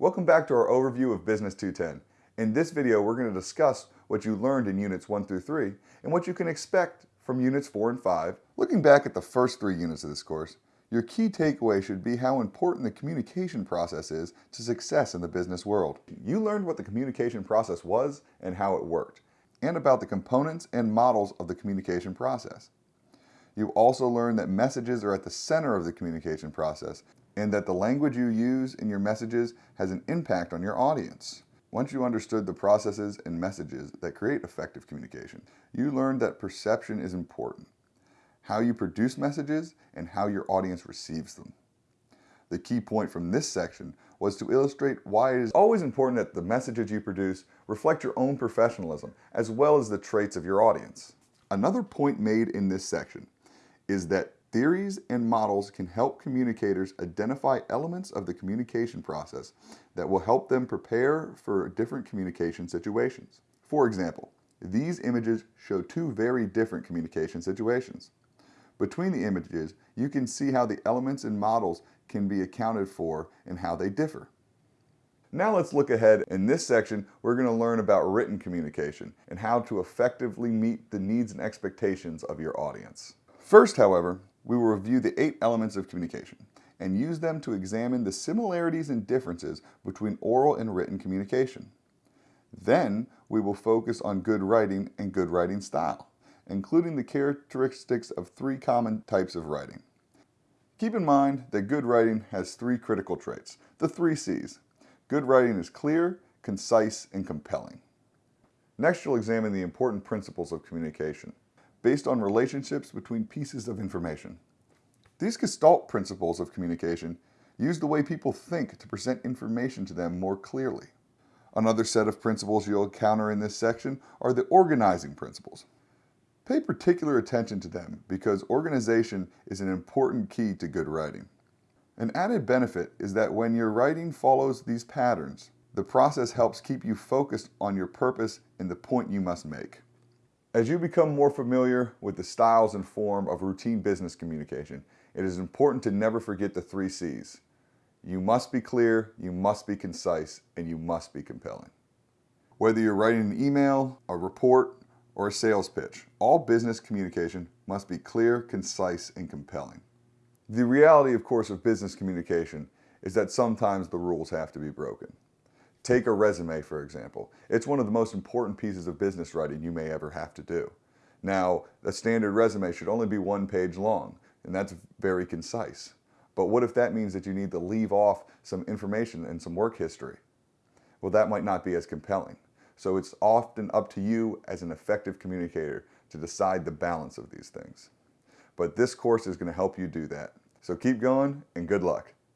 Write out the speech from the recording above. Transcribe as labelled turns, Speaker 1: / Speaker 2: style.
Speaker 1: Welcome back to our overview of Business 210. In this video, we're going to discuss what you learned in Units 1 through 3 and what you can expect from Units 4 and 5. Looking back at the first three units of this course, your key takeaway should be how important the communication process is to success in the business world. You learned what the communication process was and how it worked, and about the components and models of the communication process. You also learned that messages are at the center of the communication process and that the language you use in your messages has an impact on your audience. Once you understood the processes and messages that create effective communication, you learned that perception is important, how you produce messages, and how your audience receives them. The key point from this section was to illustrate why it is always important that the messages you produce reflect your own professionalism as well as the traits of your audience. Another point made in this section is that Theories and models can help communicators identify elements of the communication process that will help them prepare for different communication situations. For example, these images show two very different communication situations. Between the images, you can see how the elements and models can be accounted for and how they differ. Now let's look ahead. In this section, we're going to learn about written communication and how to effectively meet the needs and expectations of your audience. First, however, we will review the eight elements of communication and use them to examine the similarities and differences between oral and written communication. Then, we will focus on good writing and good writing style, including the characteristics of three common types of writing. Keep in mind that good writing has three critical traits, the three C's. Good writing is clear, concise, and compelling. Next, you'll examine the important principles of communication based on relationships between pieces of information. These Gestalt principles of communication use the way people think to present information to them more clearly. Another set of principles you'll encounter in this section are the organizing principles. Pay particular attention to them because organization is an important key to good writing. An added benefit is that when your writing follows these patterns, the process helps keep you focused on your purpose and the point you must make. As you become more familiar with the styles and form of routine business communication, it is important to never forget the three C's. You must be clear, you must be concise, and you must be compelling. Whether you're writing an email, a report, or a sales pitch, all business communication must be clear, concise, and compelling. The reality, of course, of business communication is that sometimes the rules have to be broken. Take a resume, for example. It's one of the most important pieces of business writing you may ever have to do. Now, a standard resume should only be one page long, and that's very concise. But what if that means that you need to leave off some information and some work history? Well, that might not be as compelling. So it's often up to you as an effective communicator to decide the balance of these things. But this course is going to help you do that. So keep going and good luck.